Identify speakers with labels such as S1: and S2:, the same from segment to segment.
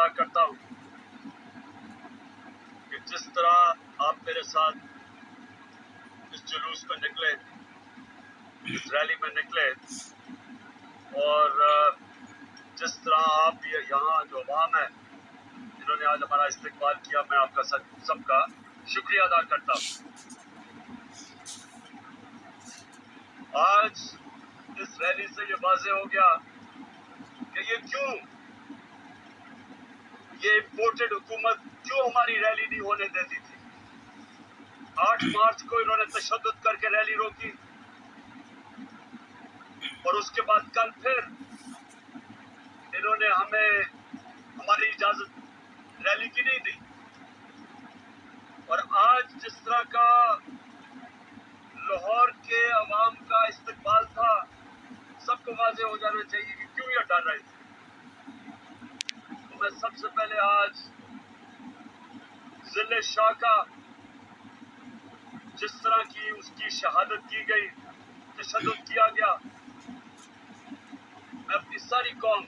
S1: ادا کرتا ہوں کہ جس طرح آپ میرے ساتھ اس جلوس میں نکلے، اس ریلی میں نکلے اور جس طرح آپ یہاں جو عوام ہے جنہوں نے آج ہمارا استقبال کیا، میں آپ کا سب کا شکریہ ادا کرتا ہوں۔ آج اس ریلی سے یہ واضح ہو گیا کہ یہ کیوں یہ امپورٹڈ حکومت کیوں ہماری ریلی نہیں ہونے دیتی تھی۔ آٹھ مارچ کو انہوں نے تشدد کر کے ریلی روکی۔ اور اس کے بعد کل پھر انہوں نے ہمیں ہماری اجازت ریلی کی نہیں دی۔ اور آج جس طرح کا لاہور کے عوام کا استقبال تھا، سب کو واضح ہو جانا چاہیے کہ کیوں یہ ڈر رہے تھے۔ میں سب سے پہلے آج ضلع شاہ کا جس طرح کی اس کی شہادت کی گئی، تشدد کیا گیا، میں اپنی ساری قوم،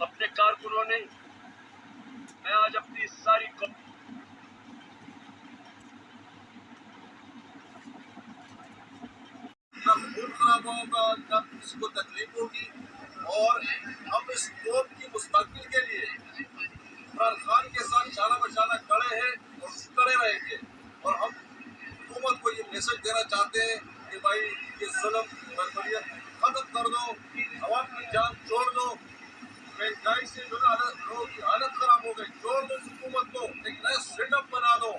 S1: اپنے کارکنوں نے، میں آج اپنی ساری قوم،
S2: نہ خون خراب ہوگا نہ کسی کو تکلیف ہوگی اور ہم اس قوم کی کے لیے۔ عمران خان کے ساتھ شانہ بشانہ کڑے ہیں اور کڑے رہیں گے۔ اور ہم حکومت کو یہ میسج دینا چاہتے ہیں کہ بھائی، یہ ظلم، بربریت ختم کر دو، عوام کی جان چھوڑ دو۔ مہنگائی سے جو نا لوگوں کی حالت خراب ہو گئی۔ چھوڑ دو اس حکومت کو۔ ایک نیا سیٹ اپ بنا دو۔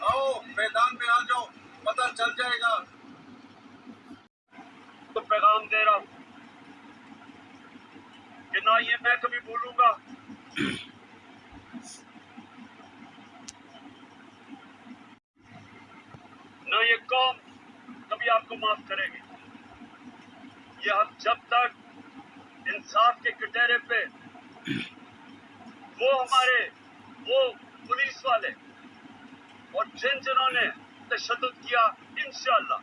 S2: آؤ، میدان میں آ جاؤ۔ پتہ چل جائے گا۔
S1: تو پیغام دے رہا ہوں۔ نہ یہ میں کبھی بھولوں گا۔ نہ یہ قوم، کبھی آپ کو معاف کرے گی۔ یہ ہم جب تک انصاف کے کٹہرے پہ، وہ ہمارے، وہ پولیس والے اور جن جنہوں نے تشدد کیا، انشاءاللہ۔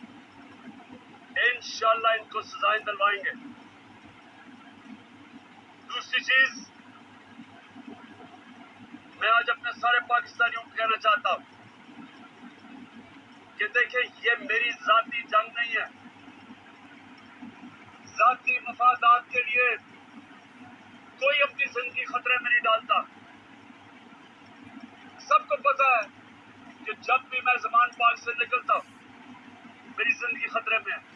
S1: انشاءاللہ ان کو سزائیں دلوائیں گے۔ دوسری چیز، میں آج اپنے سارے پاکستانیوں کو کہنا چاہتا ہوں کہ دیکھیں، یہ میری ذاتی جنگ نہیں ہے۔ ذاتی مفادات کے لیے کوئی اپنی زندگی خطرے میں نہیں ڈالتا۔ سب کو پتا ہے کہ جب بھی میں زمان پاک سے نکلتا ہوں، میری زندگی خطرے میں ہے۔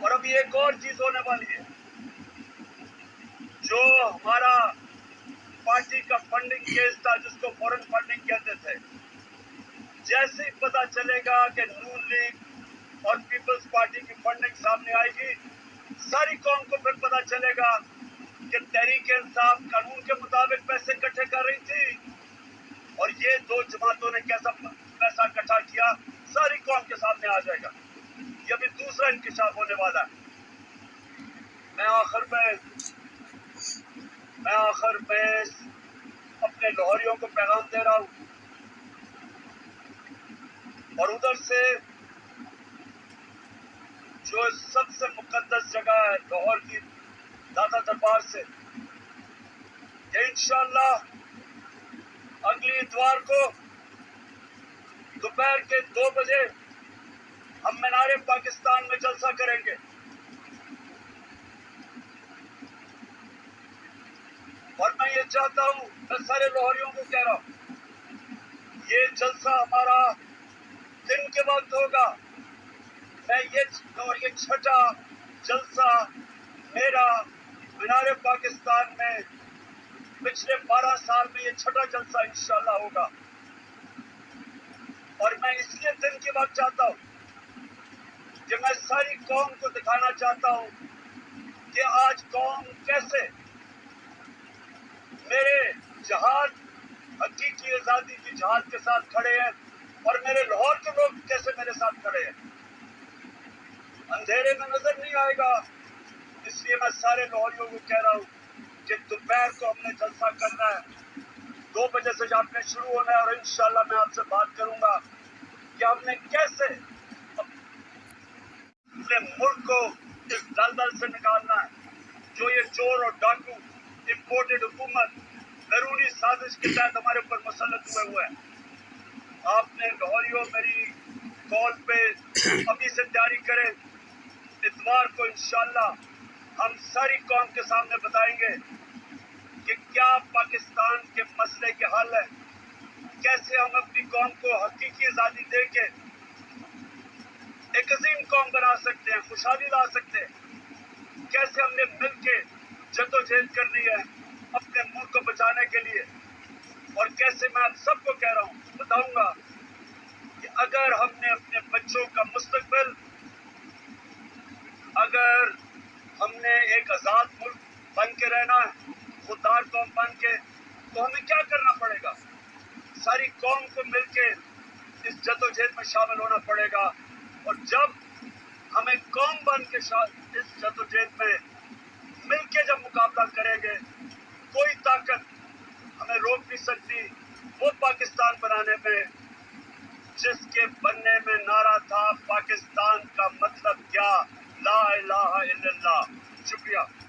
S1: اور ابھی ایک اور چیز ہونے والی ہے۔ جو ہمارا پارٹی کا فنڈنگ کیس تھا جس کو فورن فنڈنگ کہتے تھے۔ جیسے ہی پتا چلے گا کہ نون لیگ اور پیپلز پارٹی کی فنڈنگ سامنے آئے گی، ساری قوم کو پھر پتا چلے گا کہ تحریک انصاف قانون کے مطابق پیسے اکٹھے کر رہی تھی۔ اور یہ دو جماعتوں نے کیسا پیسہ اکٹھا کیا، ساری قوم کے سامنے آ جائے گا۔ یہ بھی دوسرا انکشاف ہونے والا ہے۔ میں آخر میں میں آخر میں اپنے لاہوریوں کو پیغام دے رہا ہوں۔ اور ادھر سے جو سب سے مقدس جگہ ہے لاہور کی دادا دربار سے کہ انشاءاللہ اگلی اتوار کو دوپہر کے دو بجے ہم مینار پاکستان میں جلسہ کریں گے۔ اور میں یہ چاہتا ہوں، میں سارے لاہوریوں کو کہہ رہا ہوں، یہ جلسہ ہمارا دن کے وقت ہوگا۔ میں یہ اور یہ چھٹا جلسہ میرا مینار پاکستان میں پچھلے بارہ سال میں یہ چھٹا جلسہ انشاءاللہ ہوگا۔ اور میں اس لیے دن کی بات چاہتا ہوں کہ میں ساری قوم کو دکھانا چاہتا ہوں کہ آج قوم کیسے میرے جہاد، حقیقی آزادی کی جہاد کے ساتھ کھڑے ہیں اور میرے لاہور کے لوگ کیسے میرے ساتھ کھڑے ہیں۔ اندھیرے میں نظر نہیں آئے گا، اس لیے میں سارے لاہوریوں کو کہہ رہا ہوں کہ دوپہر کو ہم نے جلسہ کرنا ہے۔ دو بجے سے جب میں شروع ہونا ہے اور انشاءاللہ میں آپ سے بات کروں گا کہ ہم نے کیسے اپنے ملک کو اس دلدل سے نکالنا ہے۔ جو یہ چور اور ڈاکو امپورٹڈ حکومت، بیرونی سازش کے تحت ہمارے اوپر مسلط ہوئے ہوئے ہیں۔ آپ نے لاہوریوں میری کال پہ ابھی سے تیاری کریں اتوار کو انشاءاللہ ہم ساری قوم کے سامنے بتائیں گے کہ کیا پاکستان کے مسئلے کے حل ہے کیسے ہم اپنی قوم کو حقیقی آزادی دے کے ایک عظیم قوم بنا سکتے ہیں، خوشحالی لا سکتے ہیں۔ کیسے ہم نے مل کے جدوجہد کرنی ہے اپنے ملک کو بچانے کے لیے؟ اور کیسے میں آپ سب کو کہہ رہا ہوں، بتاؤں گا کہ اگر ہم نے اپنے بچوں کا مستقبل، اگر ہم نے ایک آزاد ملک بن کے رہنا ہے، خوددار قوم بن کے، تو ہمیں کیا کرنا پڑے گا؟ ساری قوم کو مل کے اس جد و جہد میں شامل ہونا پڑے گا۔ اور جب ہمیں قوم بن کے اس جدوجہد میں مل کے جب مقابلہ کریں گے، کوئی طاقت ہمیں روک نہیں سکتی وہ پاکستان بنانے میں، جس کے بننے میں نعرہ تھا پاکستان کا مطلب کیا؟ لا الہ الا اللہ۔ شکریہ۔